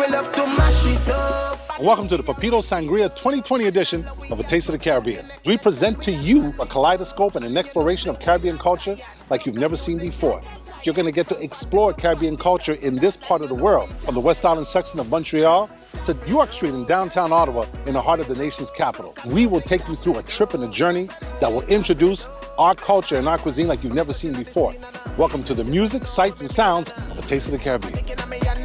we love to mash it up. Welcome to the Papito Sangria 2020 edition of A Taste of the Caribbean. We present to you a kaleidoscope and an exploration of Caribbean culture like you've never seen before. You're going to get to explore Caribbean culture in this part of the world, from the West Island section of Montreal to York Street in downtown Ottawa in the heart of the nation's capital. We will take you through a trip and a journey that will introduce our culture and our cuisine like you've never seen before. Welcome to the music, sights, and sounds of A Taste of the Caribbean.